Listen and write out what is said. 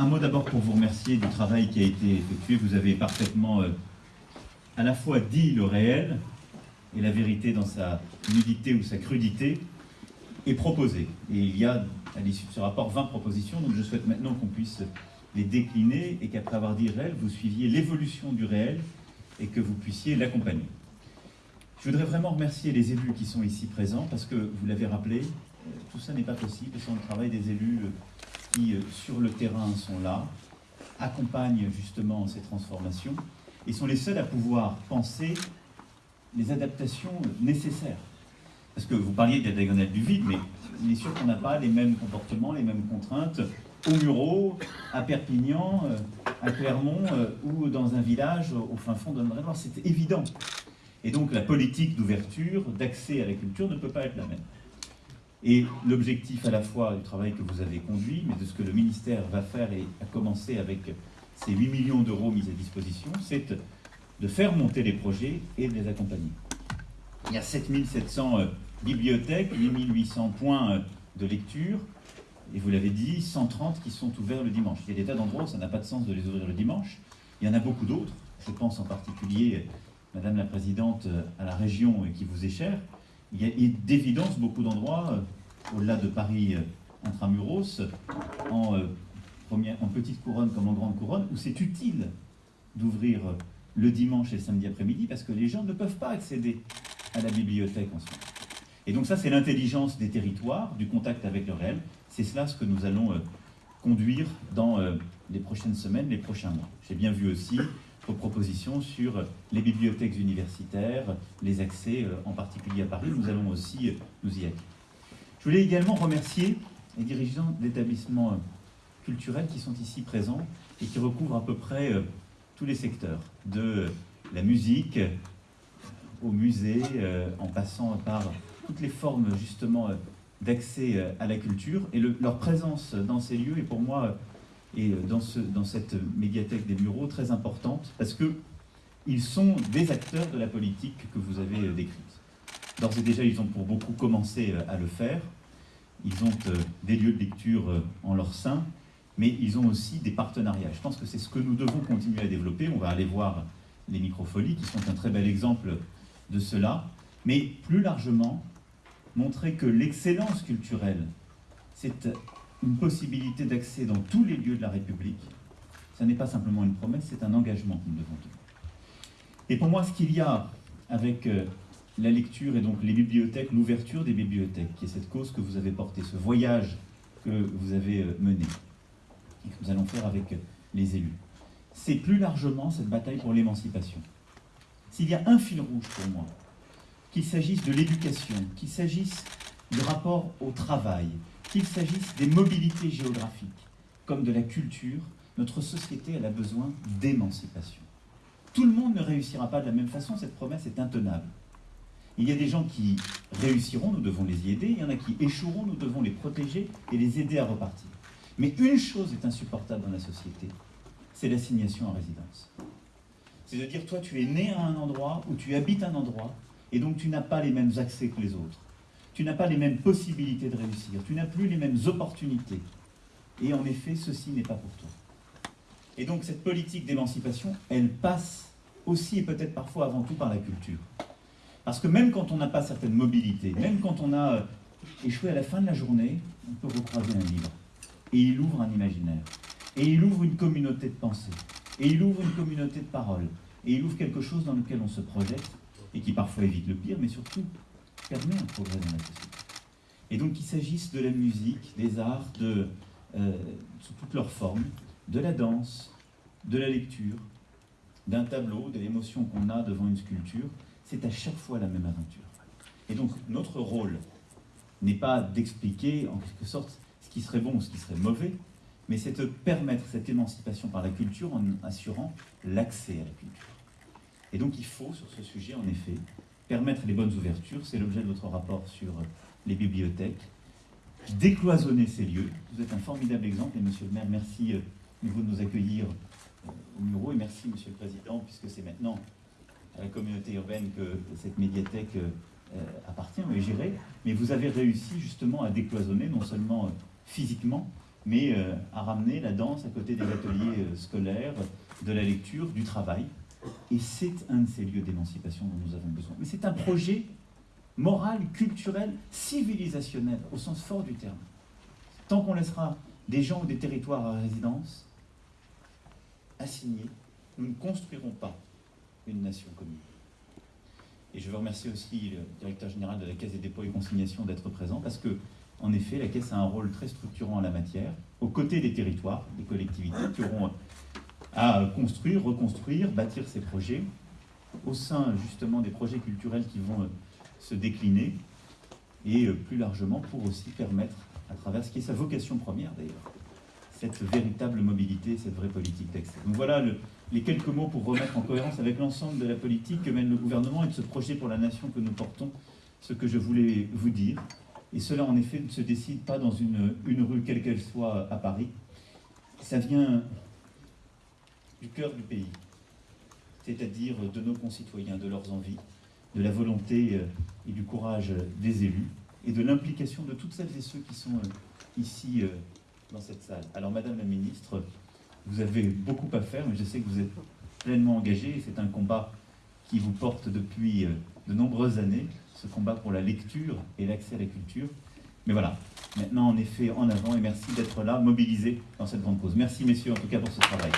un mot d'abord pour vous remercier du travail qui a été effectué. Vous avez parfaitement euh, à la fois dit le réel et la vérité dans sa nudité ou sa crudité, et proposé. Et il y a à l'issue de ce rapport 20 propositions, donc je souhaite maintenant qu'on puisse les décliner et qu'après avoir dit réel, vous suiviez l'évolution du réel et que vous puissiez l'accompagner. Je voudrais vraiment remercier les élus qui sont ici présents parce que, vous l'avez rappelé, euh, tout ça n'est pas possible sans le travail des élus euh, qui, euh, sur le terrain, sont là, accompagnent justement ces transformations et sont les seuls à pouvoir penser les adaptations nécessaires. Parce que vous parliez de la diagonale du vide, mais il est sûr qu'on n'a pas les mêmes comportements, les mêmes contraintes au Murau, à Perpignan, à Clermont ou dans un village au fin fond de Noir. C'est évident. Et donc la politique d'ouverture, d'accès à la culture ne peut pas être la même. Et l'objectif à la fois du travail que vous avez conduit, mais de ce que le ministère va faire et a commencé avec ces 8 millions d'euros mis à disposition, c'est de faire monter les projets et de les accompagner. Il y a 7700 euh, bibliothèques, 8800 points euh, de lecture, et vous l'avez dit, 130 qui sont ouverts le dimanche. Il y a des tas d'endroits ça n'a pas de sens de les ouvrir le dimanche. Il y en a beaucoup d'autres. Je pense en particulier Madame la Présidente, euh, à la région qui vous est chère, il y a d'évidence beaucoup d'endroits, euh, au-delà de Paris euh, intramuros, en, en petite couronne comme en grande couronne, où c'est utile d'ouvrir le dimanche et le samedi après-midi parce que les gens ne peuvent pas accéder à la bibliothèque en moment. Et donc ça, c'est l'intelligence des territoires, du contact avec le réel. C'est cela ce que nous allons conduire dans les prochaines semaines, les prochains mois. J'ai bien vu aussi propositions sur les bibliothèques universitaires, les accès, euh, en particulier à Paris. Nous allons aussi euh, nous y être. Je voulais également remercier les dirigeants d'établissements euh, culturels qui sont ici présents et qui recouvrent à peu près tous les secteurs, de la musique au musée, en passant par toutes les formes justement d'accès à la culture. Et leur présence dans ces lieux est pour moi et euh, dans, ce, dans cette médiathèque des bureaux très importante, parce qu'ils sont des acteurs de la politique que vous avez euh, décrite. D'ores et déjà, ils ont pour beaucoup commencé euh, à le faire. Ils ont des lieux de lecture en leur sein, mais ils ont aussi des partenariats. Je pense que c'est ce que nous devons continuer à développer. On va aller voir les microfolies, qui sont un très bel exemple de cela. Mais plus largement, montrer que l'excellence culturelle, c'est une possibilité d'accès dans tous les lieux de la République, ce n'est pas simplement une promesse, c'est un engagement que nous devons tenir. Et pour moi, ce qu'il y a avec euh, la lecture et donc les bibliothèques, l'ouverture des bibliothèques, qui est cette cause que vous avez portée, ce voyage que vous avez euh, mené et que nous allons faire avec euh, les élus, c'est plus largement cette bataille pour l'émancipation. S'il y a un fil rouge pour moi, qu'il s'agisse de l'éducation, qu'il s'agisse du rapport au travail, qu'il s'agisse des mobilités géographiques comme de la culture, notre société a besoin d'émancipation. Tout le monde ne réussira pas de la même façon, cette promesse est intenable. Il y a des gens qui réussiront, nous devons les y aider, il y en a qui échoueront, nous devons les protéger et les aider à repartir. Mais une chose est insupportable dans la société, c'est l'assignation à résidence. C'est de dire, toi tu es né à un endroit, ou tu habites un endroit, et donc tu n'as pas les mêmes accès que les autres tu n'as pas les mêmes possibilités de réussir, tu n'as plus les mêmes opportunités. Et en effet, ceci n'est pas pour toi. Et donc cette politique d'émancipation, elle passe aussi et peut-être parfois avant tout par la culture. Parce que même quand on n'a pas certaines mobilités, même quand on a euh, échoué à la fin de la journée, on peut recroiser un livre. Et il ouvre un imaginaire. Et il ouvre une communauté de pensée. Et il ouvre une communauté de parole. Et il ouvre quelque chose dans lequel on se projette et qui parfois évite le pire, mais surtout permet un progrès dans la société. Et donc qu'il s'agisse de la musique, des arts, de, euh, sous toutes leurs formes, de la danse, de la lecture, d'un tableau, de l'émotion qu'on a devant une sculpture, c'est à chaque fois la même aventure. Et donc notre rôle n'est pas d'expliquer en quelque sorte ce qui serait bon ou ce qui serait mauvais, mais c'est de permettre cette émancipation par la culture en assurant l'accès à la culture. Et donc il faut, sur ce sujet, en effet, permettre les bonnes ouvertures, c'est l'objet de votre rapport sur les bibliothèques, décloisonner ces lieux. Vous êtes un formidable exemple, et Monsieur le maire, merci euh, de nous accueillir euh, au bureau, et merci Monsieur le Président, puisque c'est maintenant à la communauté urbaine que cette médiathèque euh, appartient, est gérée, mais vous avez réussi justement à décloisonner, non seulement physiquement, mais à ramener la danse à côté des ateliers scolaires, de la lecture, du travail. Et c'est un de ces lieux d'émancipation dont nous avons besoin. C'est un projet moral, culturel, civilisationnel, au sens fort du terme. Tant qu'on laissera des gens ou des territoires à résidence assignés, nous ne construirons pas une nation commune. Et je veux remercier aussi le directeur général de la Caisse des dépôts et consignations d'être présent parce que, en effet, la Caisse a un rôle très structurant en la matière, aux côtés des territoires, des collectivités qui auront à construire, reconstruire, bâtir ces projets, au sein justement des projets culturels qui vont euh, se décliner, et euh, plus largement pour aussi permettre, à travers ce qui est sa vocation première d'ailleurs, cette véritable mobilité, cette vraie politique d'accès. Donc voilà le, les quelques mots pour remettre en cohérence avec l'ensemble de la politique que mène le gouvernement et de ce projet pour la nation que nous portons, ce que je voulais vous dire. Et cela, en effet, ne se décide pas dans une, une rue, quelle qu'elle soit, à Paris. Ça vient du cœur du pays, c'est-à-dire de nos concitoyens, de leurs envies, de la volonté euh, et du courage des élus, et de l'implication de toutes celles et ceux qui sont euh, ici euh, dans cette salle. Alors, Madame la Ministre, vous avez beaucoup à faire, mais je sais que vous êtes pleinement engagé. C'est un combat qui vous porte depuis euh, de nombreuses années, ce combat pour la lecture et l'accès à la culture. Mais voilà, maintenant en effet en avant et merci d'être là, mobilisé dans cette grande cause. Merci messieurs en tout cas pour ce travail.